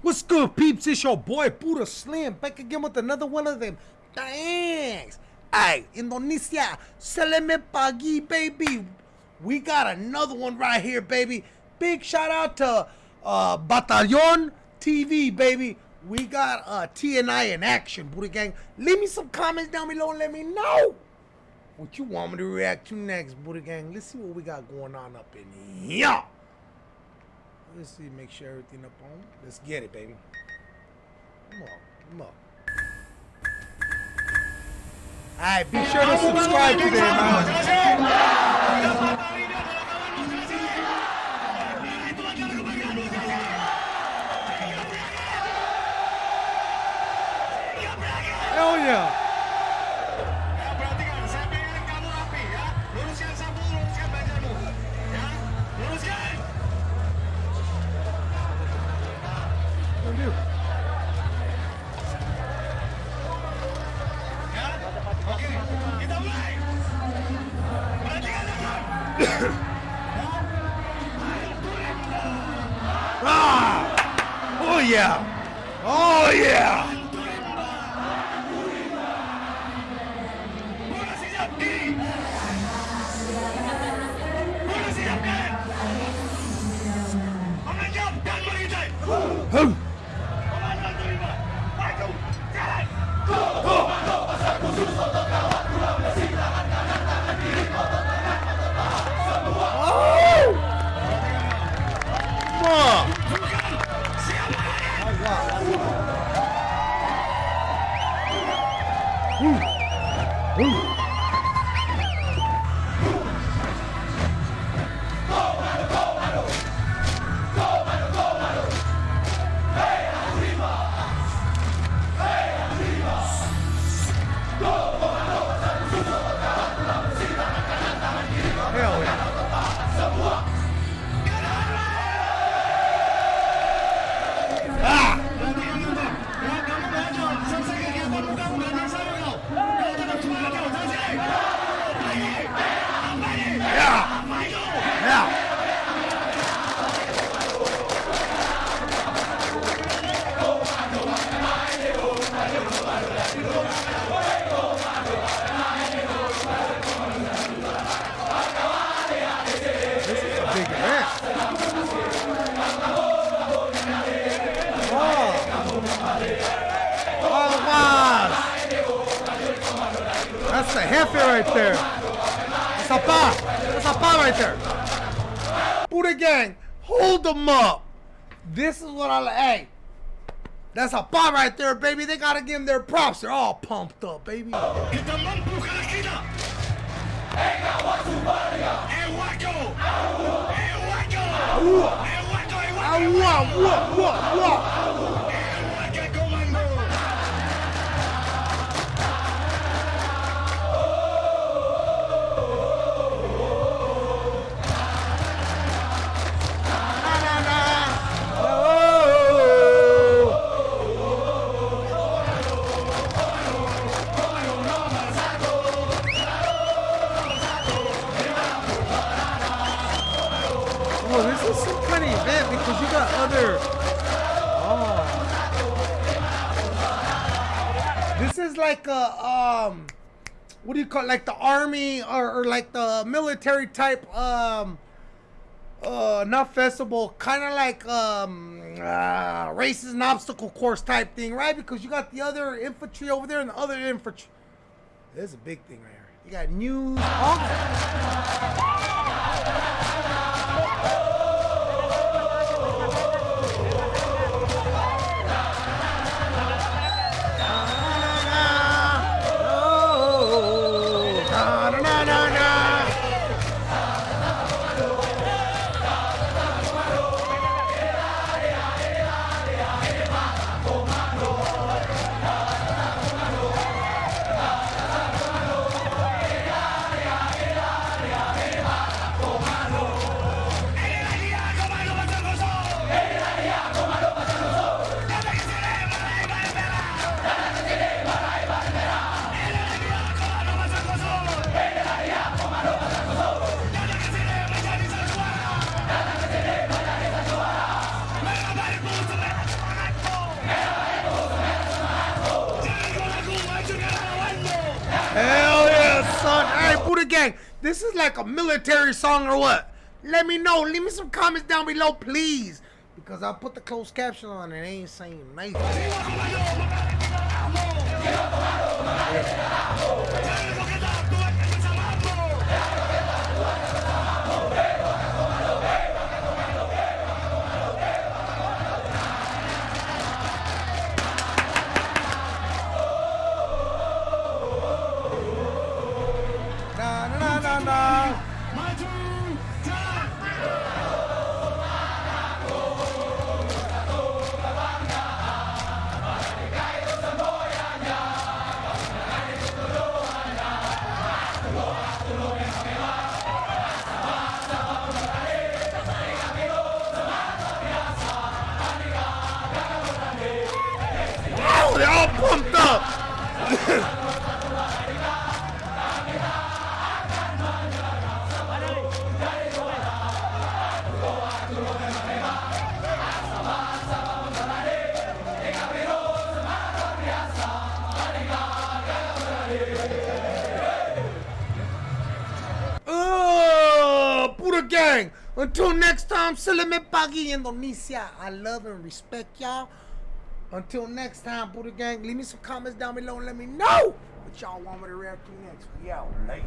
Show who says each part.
Speaker 1: What's good, peeps? It's your boy Buddha Slim back again with another one of them. Thanks. Hey, Indonesia, seleme pagi, baby. We got another one right here, baby. Big shout out to uh, Batallon TV, baby. We got uh, TNI in action, Buddha Gang. Leave me some comments down below and let me know what you want me to react to next, Buddha Gang. Let's see what we got going on up in here. Let's see, make sure everything up on. Let's get it, baby. Come on, come on. Alright, be sure to subscribe today, man. Hell yeah. Ah! Oh yeah! Oh yeah! That's the Hefe right there. That's a pa. That's a pa right there. Buddha Gang, hold them up. This is what I like. Hey, that's a pa right there, baby. They gotta give them their props. They're all pumped up, baby. Other. Oh. This is like a um, what do you call it? like the army or, or like the military type um uh not festival kind of like um uh, races and obstacle course type thing right because you got the other infantry over there and the other infantry there's a big thing right here you got news all This is like a military song or what? Let me know. Leave me some comments down below, please. Because I put the closed caption on and it ain't saying nothing. Indiana. Gang. Until next time, Salame Pagi Indonesia. I love and respect y'all. Until next time, Buddha Gang, leave me some comments down below and let me know what y'all want me to react to next. We out late.